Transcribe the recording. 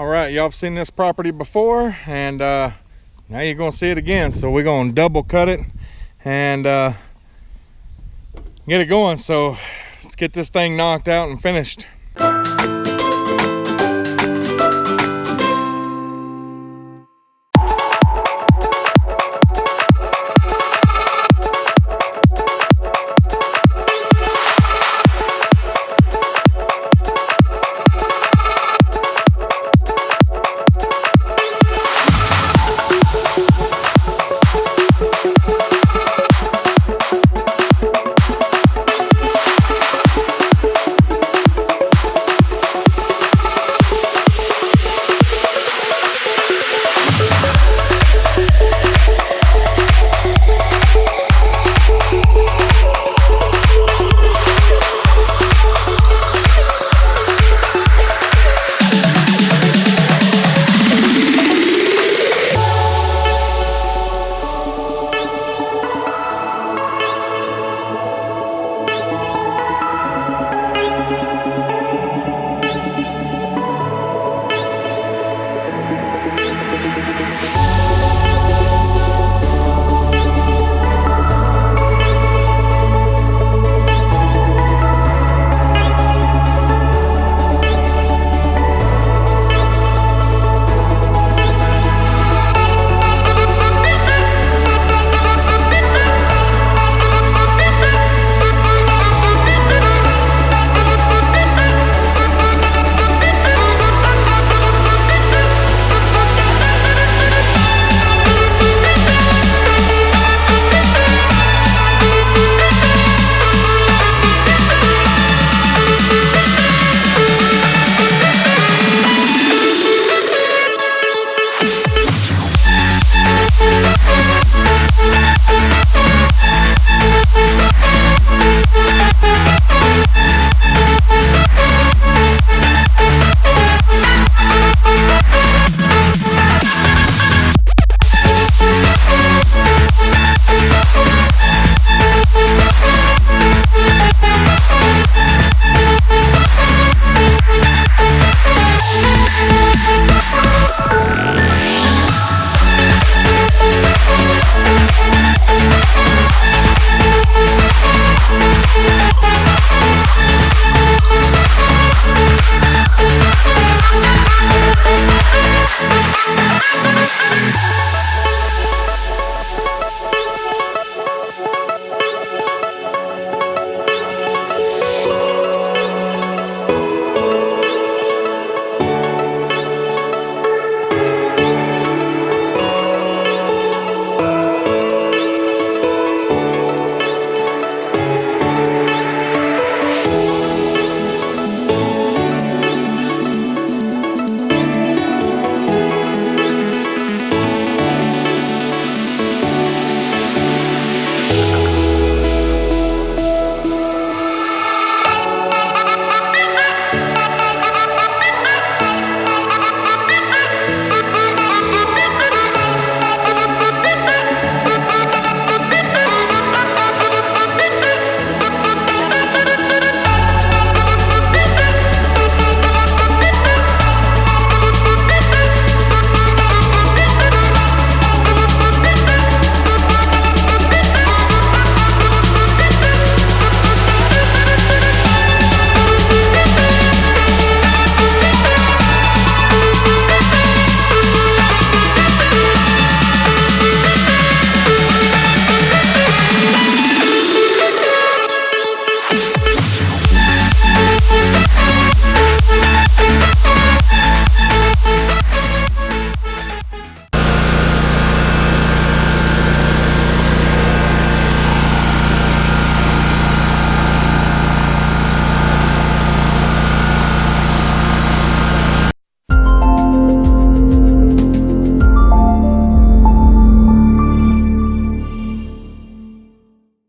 All right, y'all have seen this property before and uh, now you're gonna see it again. So we're gonna double cut it and uh, get it going. So let's get this thing knocked out and finished.